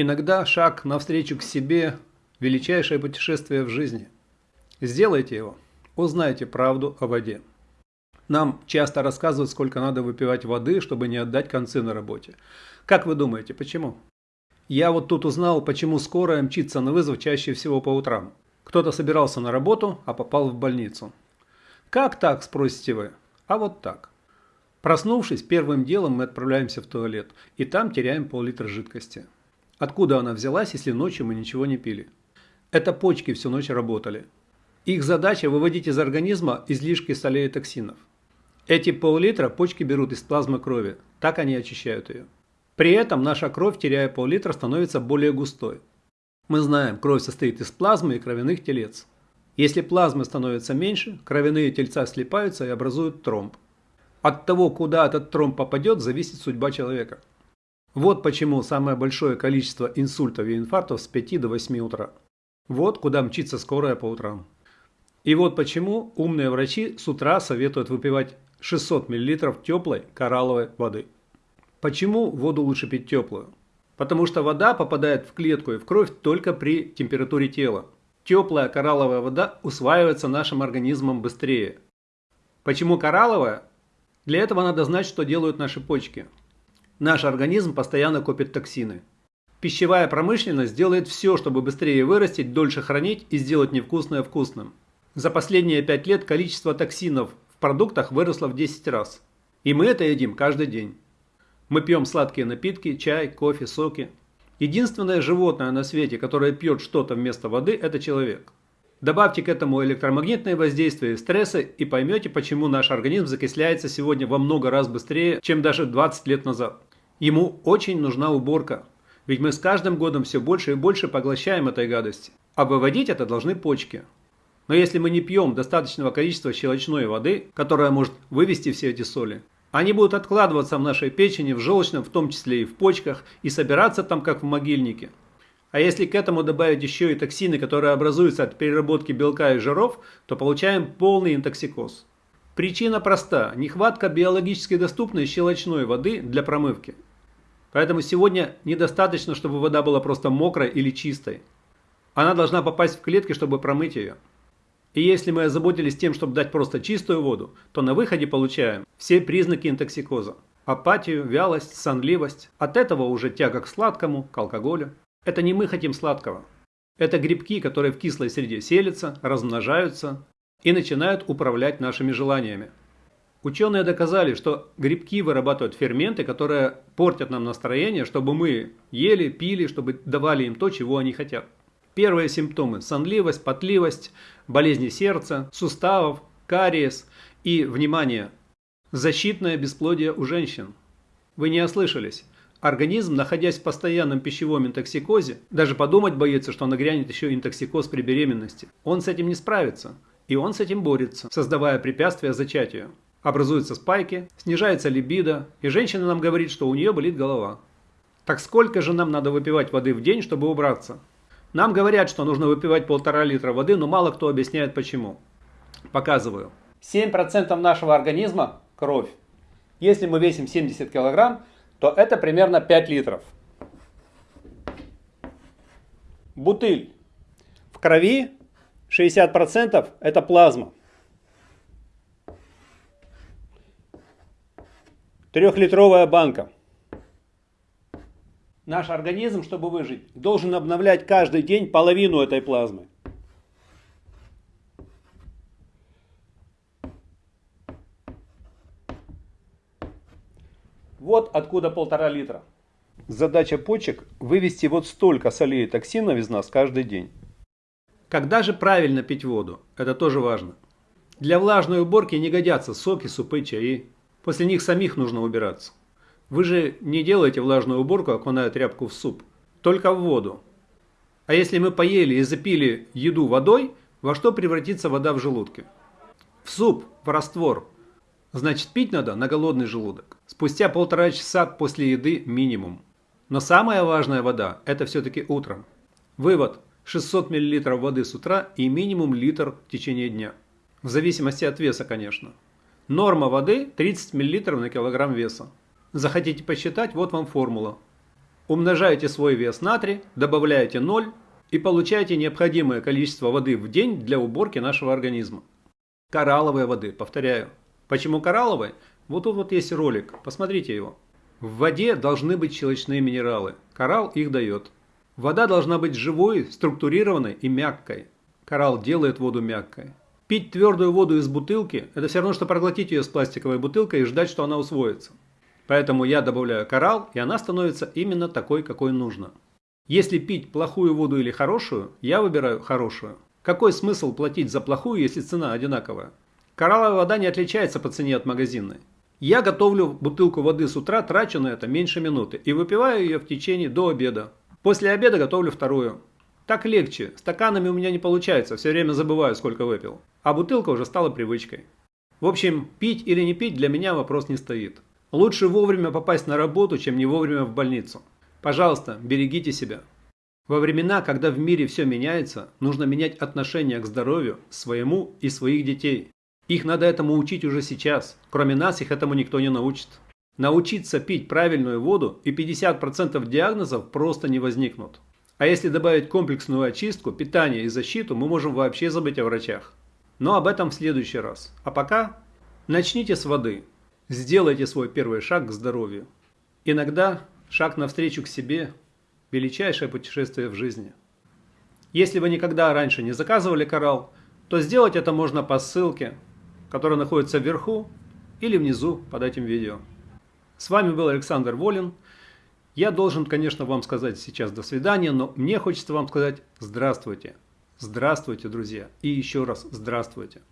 Иногда шаг навстречу к себе – величайшее путешествие в жизни. Сделайте его, узнайте правду о воде. Нам часто рассказывают, сколько надо выпивать воды, чтобы не отдать концы на работе. Как вы думаете, почему? Я вот тут узнал, почему скорая мчится на вызов чаще всего по утрам. Кто-то собирался на работу, а попал в больницу. Как так, спросите вы? А вот так. Проснувшись, первым делом мы отправляемся в туалет, и там теряем пол-литра жидкости. Откуда она взялась, если ночью мы ничего не пили? Это почки всю ночь работали. Их задача выводить из организма излишки солей и токсинов. Эти пол-литра почки берут из плазмы крови, так они очищают ее. При этом наша кровь, теряя пол-литра, становится более густой. Мы знаем, кровь состоит из плазмы и кровяных телец. Если плазмы становится меньше, кровяные тельца слипаются и образуют тромб. От того, куда этот тромб попадет, зависит судьба человека. Вот почему самое большое количество инсультов и инфарктов с 5 до 8 утра. Вот куда мчится скорая по утрам. И вот почему умные врачи с утра советуют выпивать 600 мл теплой коралловой воды. Почему воду лучше пить теплую? Потому что вода попадает в клетку и в кровь только при температуре тела. Теплая коралловая вода усваивается нашим организмом быстрее. Почему коралловая? Для этого надо знать, что делают наши почки. Наш организм постоянно копит токсины. Пищевая промышленность делает все, чтобы быстрее вырастить, дольше хранить и сделать невкусное вкусным. За последние 5 лет количество токсинов продуктах выросла в 10 раз. И мы это едим каждый день. Мы пьем сладкие напитки, чай, кофе, соки. Единственное животное на свете, которое пьет что-то вместо воды, это человек. Добавьте к этому электромагнитное воздействие и стрессы и поймете, почему наш организм закисляется сегодня во много раз быстрее, чем даже 20 лет назад. Ему очень нужна уборка, ведь мы с каждым годом все больше и больше поглощаем этой гадости. А выводить это должны почки. Но если мы не пьем достаточного количества щелочной воды, которая может вывести все эти соли, они будут откладываться в нашей печени, в желчном, в том числе и в почках, и собираться там, как в могильнике. А если к этому добавить еще и токсины, которые образуются от переработки белка и жиров, то получаем полный интоксикоз. Причина проста – нехватка биологически доступной щелочной воды для промывки. Поэтому сегодня недостаточно, чтобы вода была просто мокрой или чистой. Она должна попасть в клетки, чтобы промыть ее. И если мы озаботились тем, чтобы дать просто чистую воду, то на выходе получаем все признаки интоксикоза. Апатию, вялость, сонливость. От этого уже тяга к сладкому, к алкоголю. Это не мы хотим сладкого. Это грибки, которые в кислой среде селятся, размножаются и начинают управлять нашими желаниями. Ученые доказали, что грибки вырабатывают ферменты, которые портят нам настроение, чтобы мы ели, пили, чтобы давали им то, чего они хотят. Первые симптомы – сонливость, потливость, болезни сердца, суставов, кариес и, внимание, защитное бесплодие у женщин. Вы не ослышались. Организм, находясь в постоянном пищевом интоксикозе, даже подумать боится, что нагрянет еще интоксикоз при беременности. Он с этим не справится. И он с этим борется, создавая препятствия зачатию. Образуются спайки, снижается либидо, и женщина нам говорит, что у нее болит голова. Так сколько же нам надо выпивать воды в день, чтобы убраться? Нам говорят, что нужно выпивать полтора литра воды, но мало кто объясняет почему. Показываю. 7% нашего организма – кровь. Если мы весим 70 килограмм, то это примерно 5 литров. Бутыль. В крови 60% это плазма. Трехлитровая банка. Наш организм, чтобы выжить, должен обновлять каждый день половину этой плазмы. Вот откуда полтора литра. Задача почек – вывести вот столько солей и токсинов из нас каждый день. Когда же правильно пить воду? Это тоже важно. Для влажной уборки не годятся соки, супы, чаи. После них самих нужно убираться. Вы же не делаете влажную уборку, окуная тряпку в суп, только в воду. А если мы поели и запили еду водой, во что превратится вода в желудке? В суп, в раствор. Значит, пить надо на голодный желудок. Спустя полтора часа после еды минимум. Но самая важная вода – это все-таки утром. Вывод – 600 мл воды с утра и минимум литр в течение дня. В зависимости от веса, конечно. Норма воды 30 мл на килограмм веса. Захотите посчитать, вот вам формула. Умножаете свой вес на 3, добавляете 0 и получаете необходимое количество воды в день для уборки нашего организма. Коралловой воды, повторяю. Почему коралловой? Вот тут вот есть ролик, посмотрите его. В воде должны быть щелочные минералы. Коралл их дает. Вода должна быть живой, структурированной и мягкой. Коралл делает воду мягкой. Пить твердую воду из бутылки – это все равно, что проглотить ее с пластиковой бутылкой и ждать, что она усвоится. Поэтому я добавляю коралл, и она становится именно такой, какой нужно. Если пить плохую воду или хорошую, я выбираю хорошую. Какой смысл платить за плохую, если цена одинаковая? Коралловая вода не отличается по цене от магазинной. Я готовлю бутылку воды с утра, трачу на это меньше минуты и выпиваю ее в течение до обеда. После обеда готовлю вторую. Так легче, стаканами у меня не получается, все время забываю, сколько выпил. А бутылка уже стала привычкой. В общем, пить или не пить для меня вопрос не стоит. Лучше вовремя попасть на работу, чем не вовремя в больницу. Пожалуйста, берегите себя. Во времена, когда в мире все меняется, нужно менять отношение к здоровью своему и своих детей. Их надо этому учить уже сейчас. Кроме нас их этому никто не научит. Научиться пить правильную воду и 50% диагнозов просто не возникнут. А если добавить комплексную очистку, питание и защиту, мы можем вообще забыть о врачах. Но об этом в следующий раз. А пока начните с воды. Сделайте свой первый шаг к здоровью. Иногда Шаг навстречу к себе – величайшее путешествие в жизни. Если вы никогда раньше не заказывали коралл, то сделать это можно по ссылке, которая находится вверху или внизу под этим видео. С вами был Александр Волин. Я должен, конечно, вам сказать сейчас до свидания, но мне хочется вам сказать здравствуйте. Здравствуйте, друзья. И еще раз здравствуйте.